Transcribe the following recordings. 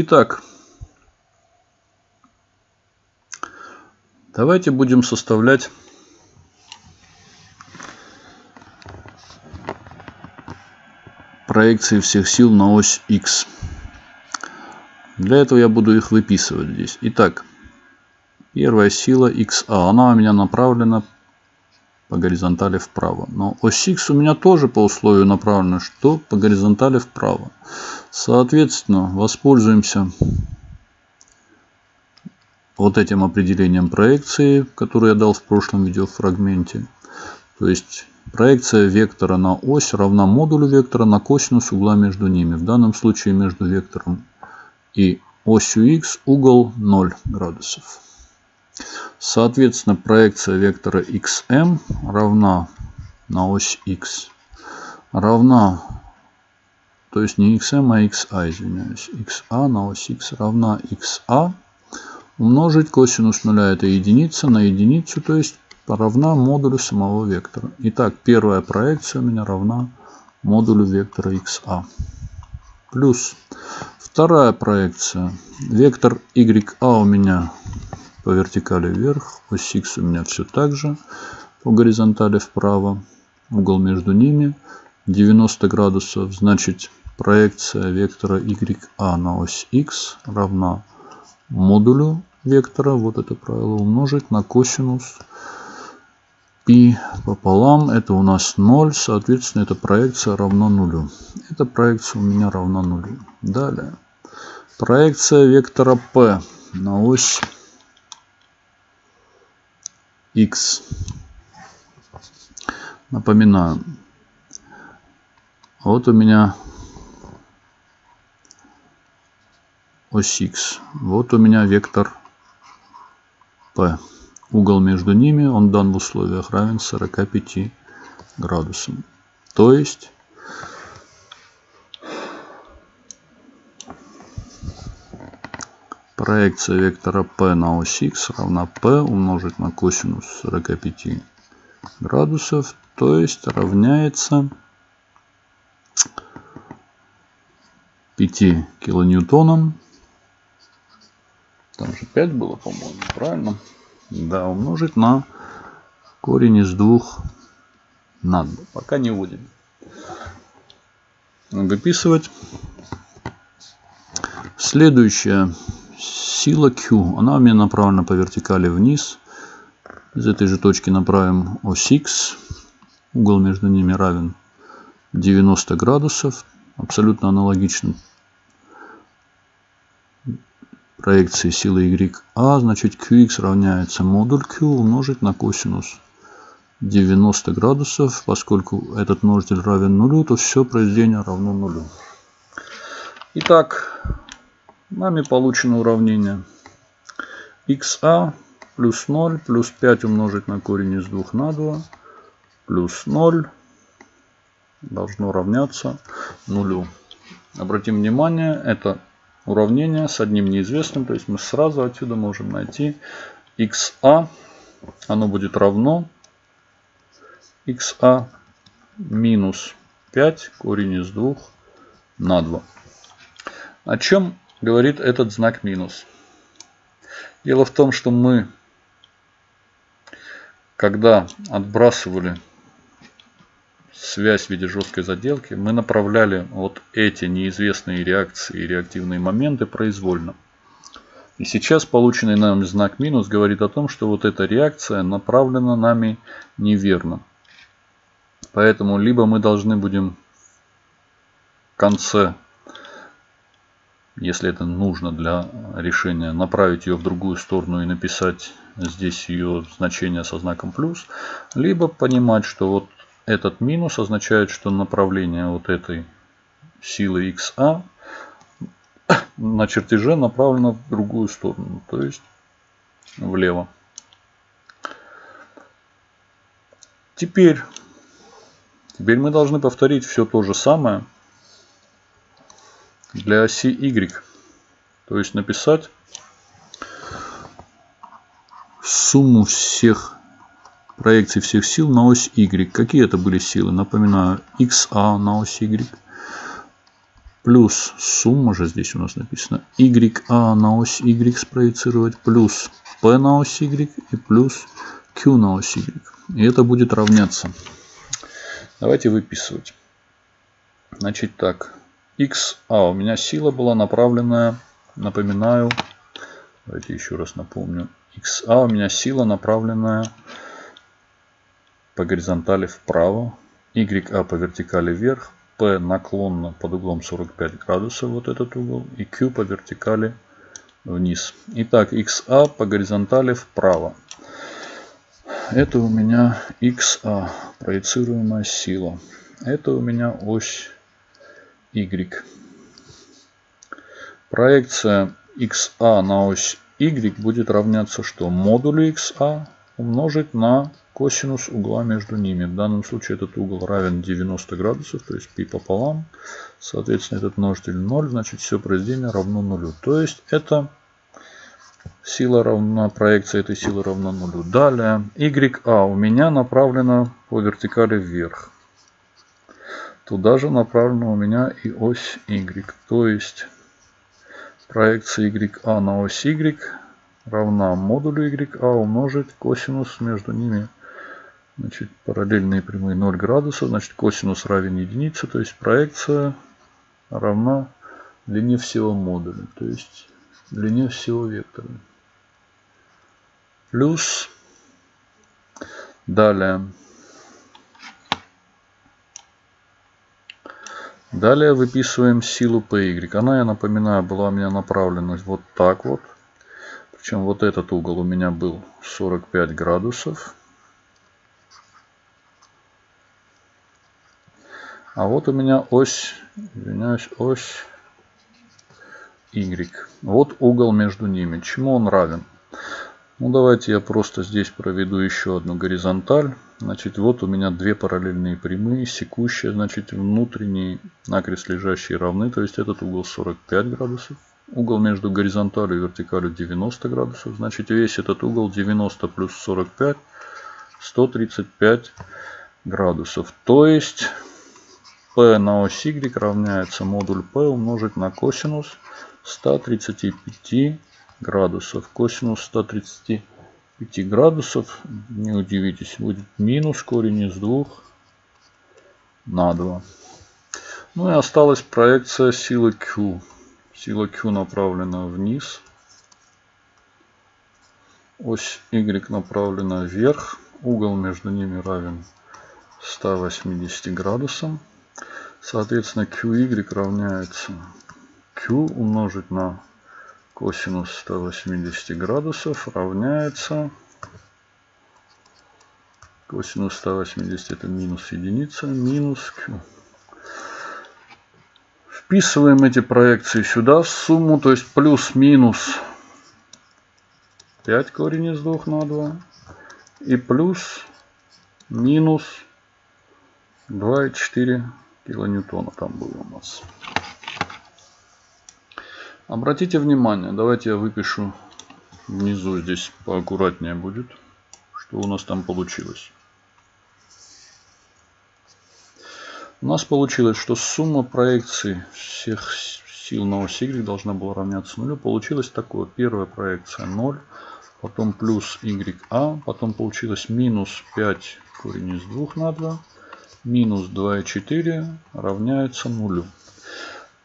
Итак, давайте будем составлять проекции всех сил на ось X. Для этого я буду их выписывать здесь. Итак, первая сила XA, она у меня направлена по горизонтали вправо. Но ось X у меня тоже по условию направлена, что по горизонтали вправо. Соответственно, воспользуемся вот этим определением проекции, которое я дал в прошлом видеофрагменте. То есть проекция вектора на ось равна модулю вектора на косинус угла между ними. В данном случае между вектором и осью x угол 0 градусов. Соответственно, проекция вектора xm равна на ось x равна, то есть не xm, а xa, извиняюсь, xa на ось x равна xa умножить косинус нуля это единица на единицу, то есть равна модулю самого вектора. Итак, первая проекция у меня равна модулю вектора xa. Плюс вторая проекция. Вектор ya у меня по вертикали вверх, ось x у меня все так же, по горизонтали вправо, угол между ними 90 градусов, значит проекция вектора ya на ось x равна модулю вектора, вот это правило, умножить на косинус π пополам, это у нас 0, соответственно, эта проекция равна нулю. Эта проекция у меня равна нулю. Далее. Проекция вектора P на ось x. Напоминаю. Вот у меня ось x. Вот у меня вектор P. Угол между ними, он дан в условиях равен 45 градусам. То есть проекция вектора P на ось X равна P умножить на косинус 45 градусов, то есть равняется 5 килоньютонам. Там же 5 было, по-моему, правильно? Да, умножить на корень из двух на 2. Пока не вводим. Выписывать. Следующая сила Q, она у меня направлена по вертикали вниз. Из этой же точки направим ось X. Угол между ними равен 90 градусов. Абсолютно аналогично проекции силы YA. А, значит QX равняется модуль Q умножить на косинус 90 градусов. Поскольку этот множитель равен нулю, то все произведение равно нулю. Итак, Нами получено уравнение xa плюс 0 плюс 5 умножить на корень из 2 на 2 плюс 0 должно равняться нулю. Обратим внимание, это уравнение с одним неизвестным, то есть мы сразу отсюда можем найти xa, оно будет равно xa минус 5 корень из 2 на 2. О чем говорит этот знак минус. Дело в том, что мы, когда отбрасывали связь в виде жесткой заделки, мы направляли вот эти неизвестные реакции и реактивные моменты произвольно. И сейчас полученный нами знак минус говорит о том, что вот эта реакция направлена нами неверно. Поэтому либо мы должны будем в конце если это нужно для решения, направить ее в другую сторону и написать здесь ее значение со знаком плюс, либо понимать, что вот этот минус означает, что направление вот этой силы XA на чертеже направлено в другую сторону, то есть влево. Теперь, теперь мы должны повторить все то же самое, для оси Y. То есть написать сумму всех проекций всех сил на ось Y. Какие это были силы? Напоминаю, XA на ось Y плюс сумма же здесь у нас написано YA на ось Y спроецировать плюс P на ось Y и плюс Q на ось Y. И это будет равняться. Давайте выписывать. Значит так. XA у меня сила была направленная, напоминаю, давайте еще раз напомню. XA у меня сила направленная по горизонтали вправо, YA по вертикали вверх, P наклонно под углом 45 градусов, вот этот угол, и Q по вертикали вниз. Итак, XA по горизонтали вправо. Это у меня XA, проецируемая сила. Это у меня ось Y. Проекция XA на ось Y будет равняться что? Модулю XA умножить на косинус угла между ними. В данном случае этот угол равен 90 градусов, то есть π пополам. Соответственно, этот множитель 0, значит все произведение равно нулю. То есть это сила равна, проекция этой силы равна нулю. Далее, YA у меня направлена по вертикали вверх. Туда же направлена у меня и ось Y. То есть проекция YA на ось Y равна модулю YA умножить косинус между ними Значит, параллельные прямые 0 градусов. Значит, косинус равен единице. То есть проекция равна длине всего модуля. То есть длине всего вектора. Плюс. Далее. Далее выписываем силу PY. Она, я напоминаю, была у меня направлена вот так вот. Причем вот этот угол у меня был 45 градусов. А вот у меня ось, извиняюсь, ось Y. Вот угол между ними. Чему он равен? Ну, давайте я просто здесь проведу еще одну горизонталь. Значит, вот у меня две параллельные прямые, секущие, значит, внутренние накрест лежащие равны. То есть, этот угол 45 градусов. Угол между горизонталью и вертикалью 90 градусов. Значит, весь этот угол 90 плюс 45, 135 градусов. То есть, P на ось Y равняется модуль P умножить на косинус 135 градусов. Косинус 135 градусов, не удивитесь, будет минус корень из 2 на 2. Ну и осталась проекция силы Q. Сила Q направлена вниз. Ось Y направлена вверх. Угол между ними равен 180 градусам. Соответственно, QY равняется Q умножить на косинус 180 градусов равняется косинус 180 это минус единица минус Q. Вписываем эти проекции сюда в сумму, то есть плюс-минус 5 корень из 2 на 2 и плюс минус 2,4 килоньютона там было у нас. Обратите внимание, давайте я выпишу внизу здесь поаккуратнее будет, что у нас там получилось. У нас получилось, что сумма проекций всех сил на оси Y должна была равняться нулю. Получилось такое. Первая проекция 0, потом плюс YA, потом получилось минус 5 корень из 2 на 2 минус 2,4 равняется нулю.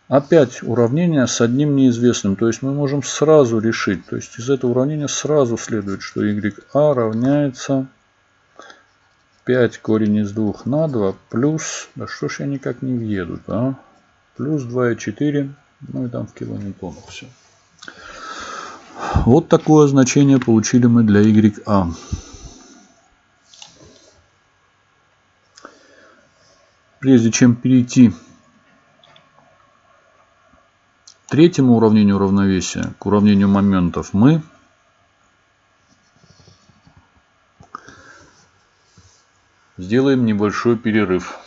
Опять уравнение с одним неизвестным. То есть мы можем сразу решить. То есть из этого уравнения сразу следует, что YA равняется 5 корень из 2 на 2 плюс... Да что ж я никак не въеду, а? Плюс 2,4. Ну и там в килоньютонах все. Вот такое значение получили мы для YA. Прежде чем перейти к третьему уравнению равновесия, к уравнению моментов, мы сделаем небольшой перерыв.